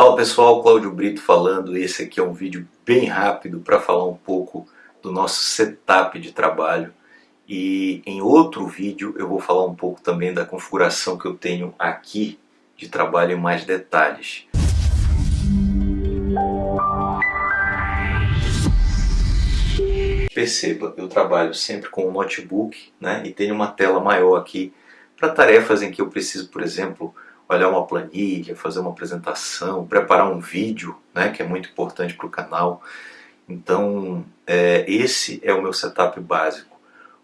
Fala pessoal, Cláudio Brito falando. Esse aqui é um vídeo bem rápido para falar um pouco do nosso setup de trabalho. E em outro vídeo eu vou falar um pouco também da configuração que eu tenho aqui de trabalho em mais detalhes. Perceba, eu trabalho sempre com um notebook né, e tenho uma tela maior aqui para tarefas em que eu preciso, por exemplo, olhar uma planilha, fazer uma apresentação, preparar um vídeo, né, que é muito importante para o canal. Então, é, esse é o meu setup básico.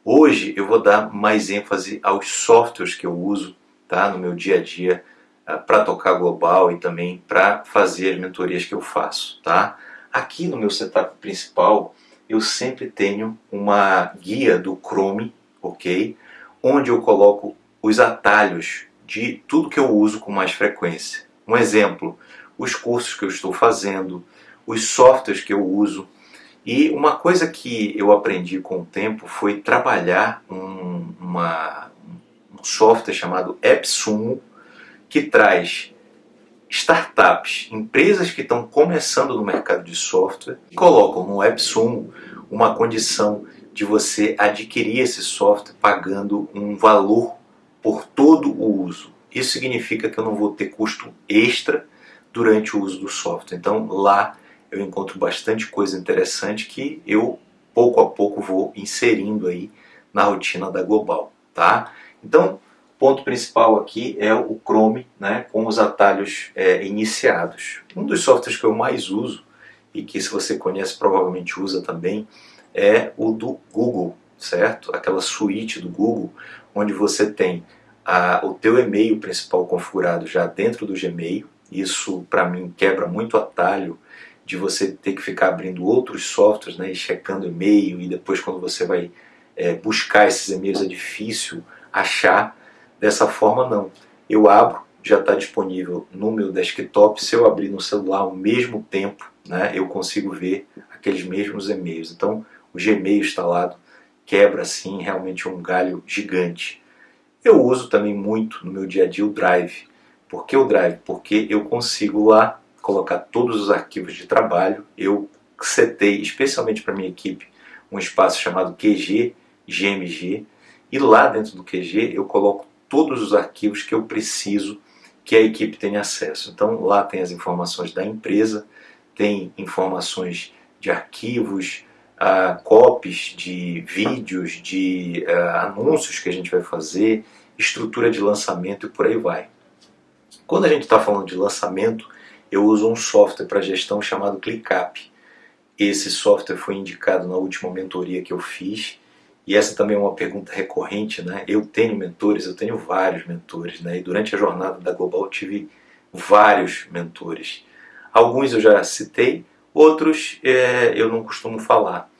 Hoje eu vou dar mais ênfase aos softwares que eu uso tá, no meu dia a dia uh, para tocar global e também para fazer as mentorias que eu faço. Tá? Aqui no meu setup principal eu sempre tenho uma guia do Chrome, ok? Onde eu coloco os atalhos de tudo que eu uso com mais frequência. Um exemplo, os cursos que eu estou fazendo, os softwares que eu uso. E uma coisa que eu aprendi com o tempo foi trabalhar um, uma, um software chamado AppSumo, que traz startups, empresas que estão começando no mercado de software, e colocam no AppSumo uma condição de você adquirir esse software pagando um valor por todo o uso. Isso significa que eu não vou ter custo extra durante o uso do software. Então lá eu encontro bastante coisa interessante que eu pouco a pouco vou inserindo aí na rotina da Global, tá? Então, ponto principal aqui é o Chrome, né, com os atalhos é, iniciados. Um dos softwares que eu mais uso e que se você conhece provavelmente usa também é o do Google, certo? Aquela suíte do Google onde você tem a, o teu e-mail principal configurado já dentro do Gmail. Isso para mim quebra muito atalho de você ter que ficar abrindo outros softwares né, e checando e-mail e depois quando você vai é, buscar esses e-mails é difícil achar. Dessa forma não. Eu abro, já está disponível no meu desktop. Se eu abrir no celular ao mesmo tempo, né, eu consigo ver aqueles mesmos e-mails. Então o Gmail instalado quebra assim realmente um galho gigante. Eu uso também muito no meu dia a dia o Drive. Por que o Drive? Porque eu consigo lá colocar todos os arquivos de trabalho. Eu setei, especialmente para minha equipe, um espaço chamado QG, GMG, e lá dentro do QG eu coloco todos os arquivos que eu preciso que a equipe tenha acesso. Então lá tem as informações da empresa, tem informações de arquivos, uh, copies de vídeos, de uh, anúncios que a gente vai fazer, estrutura de lançamento e por aí vai. Quando a gente está falando de lançamento, eu uso um software para gestão chamado ClickUp. Esse software foi indicado na última mentoria que eu fiz e essa também é uma pergunta recorrente, né? Eu tenho mentores, eu tenho vários mentores, né? E durante a jornada da Global tive vários mentores. Alguns eu já citei, Outros é, eu não costumo falar,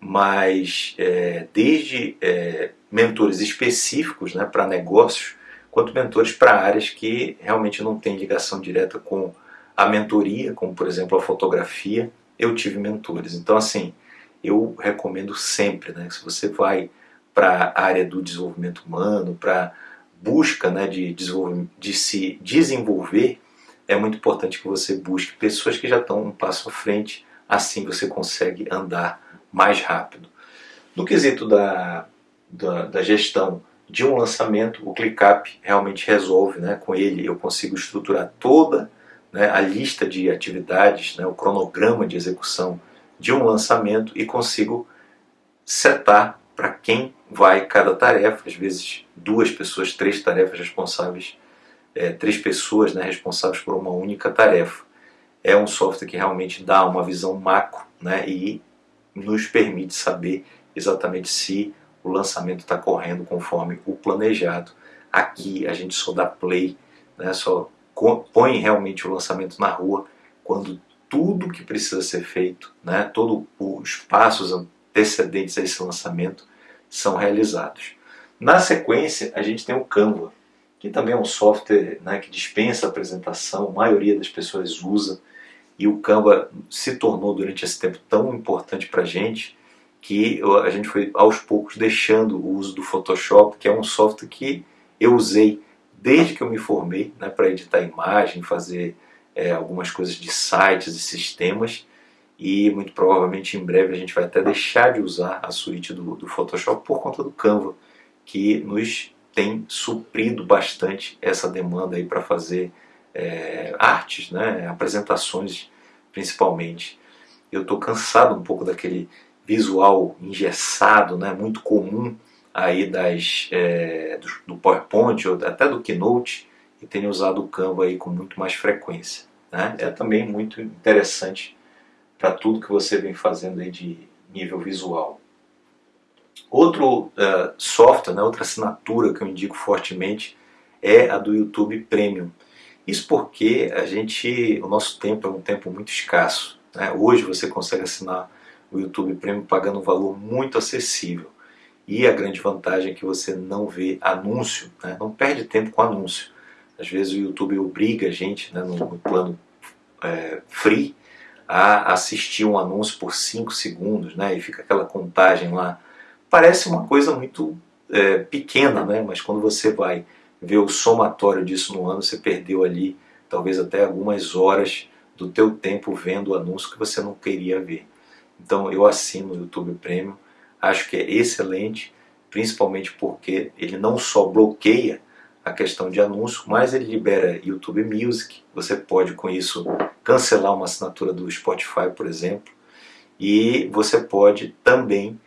mas é, desde é, mentores específicos né, para negócios, quanto mentores para áreas que realmente não têm ligação direta com a mentoria, como por exemplo a fotografia, eu tive mentores. Então assim, eu recomendo sempre, né, que se você vai para a área do desenvolvimento humano, para busca né, de, de se desenvolver, é muito importante que você busque pessoas que já estão um passo à frente, assim você consegue andar mais rápido. No quesito da, da, da gestão de um lançamento, o ClickUp realmente resolve, né? com ele eu consigo estruturar toda né, a lista de atividades, né, o cronograma de execução de um lançamento e consigo setar para quem vai cada tarefa, às vezes duas pessoas, três tarefas responsáveis é, três pessoas né, responsáveis por uma única tarefa. É um software que realmente dá uma visão macro né, e nos permite saber exatamente se o lançamento está correndo conforme o planejado. Aqui a gente só dá play, né, só põe realmente o lançamento na rua quando tudo que precisa ser feito, né, todos os passos antecedentes a esse lançamento são realizados. Na sequência, a gente tem o Canva que também é um software né, que dispensa apresentação, a maioria das pessoas usa, e o Canva se tornou durante esse tempo tão importante para a gente que a gente foi aos poucos deixando o uso do Photoshop, que é um software que eu usei desde que eu me formei né, para editar imagem, fazer é, algumas coisas de sites e sistemas e muito provavelmente em breve a gente vai até deixar de usar a suíte do, do Photoshop por conta do Canva, que nos tem suprido bastante essa demanda aí para fazer é, artes, né, apresentações principalmente. Eu estou cansado um pouco daquele visual engessado, né, muito comum aí das, é, do, do, PowerPoint ou até do Keynote e tenho usado o Canva aí com muito mais frequência. Né? É também muito interessante para tudo que você vem fazendo aí de nível visual. Outro uh, software, né, outra assinatura que eu indico fortemente é a do YouTube Premium. Isso porque a gente, o nosso tempo é um tempo muito escasso. Né? Hoje você consegue assinar o YouTube Premium pagando um valor muito acessível. E a grande vantagem é que você não vê anúncio, né? não perde tempo com anúncio. Às vezes o YouTube obriga a gente, né, no, no plano é, free, a assistir um anúncio por 5 segundos, né, e fica aquela contagem lá. Parece uma coisa muito é, pequena, né, mas quando você vai ver o somatório disso no ano, você perdeu ali talvez até algumas horas do teu tempo vendo o anúncio que você não queria ver. Então eu assino o YouTube Premium, acho que é excelente, principalmente porque ele não só bloqueia a questão de anúncio, mas ele libera YouTube Music, você pode com isso cancelar uma assinatura do Spotify, por exemplo, e você pode também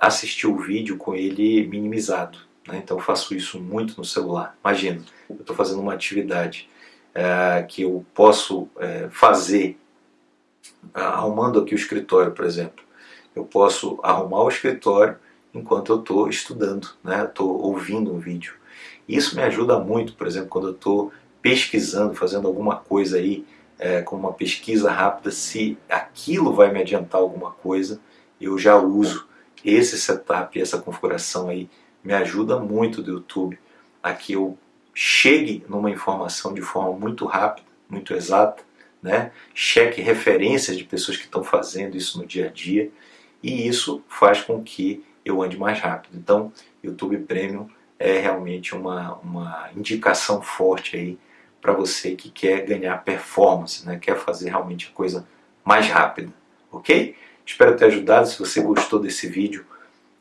assistir o vídeo com ele minimizado. Né? Então eu faço isso muito no celular. Imagina, eu estou fazendo uma atividade uh, que eu posso uh, fazer arrumando aqui o escritório, por exemplo. Eu posso arrumar o escritório enquanto eu estou estudando, né? estou ouvindo um vídeo. Isso me ajuda muito, por exemplo, quando eu estou pesquisando, fazendo alguma coisa aí, é, com uma pesquisa rápida, se aquilo vai me adiantar alguma coisa, eu já uso esse setup, essa configuração aí, me ajuda muito do YouTube a que eu chegue numa informação de forma muito rápida, muito exata, né? cheque referências de pessoas que estão fazendo isso no dia a dia e isso faz com que eu ande mais rápido. Então, YouTube Premium é realmente uma, uma indicação forte aí para você que quer ganhar performance, né? quer fazer realmente a coisa mais rápida, ok? Espero ter ajudado, se você gostou desse vídeo,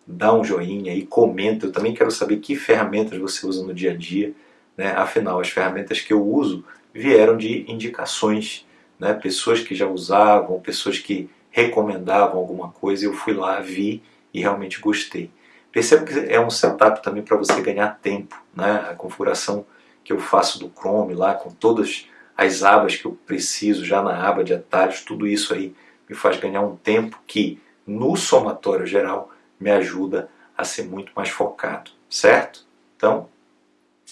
dá um joinha e comenta, eu também quero saber que ferramentas você usa no dia a dia, né? afinal as ferramentas que eu uso vieram de indicações, né? pessoas que já usavam, pessoas que recomendavam alguma coisa, eu fui lá, vi e realmente gostei. Perceba que é um setup também para você ganhar tempo, né? A configuração que eu faço do Chrome lá com todas as abas que eu preciso já na aba de atalhos, tudo isso aí me faz ganhar um tempo que no somatório geral me ajuda a ser muito mais focado, certo? Então,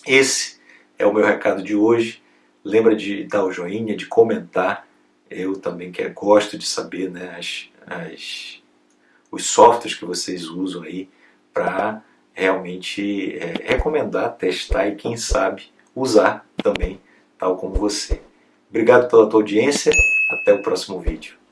esse é o meu recado de hoje. Lembra de dar o joinha, de comentar. Eu também que gosto de saber né, as, as, os softwares que vocês usam aí para realmente é, recomendar, testar e quem sabe usar também, tal como você. Obrigado pela tua audiência, até o próximo vídeo.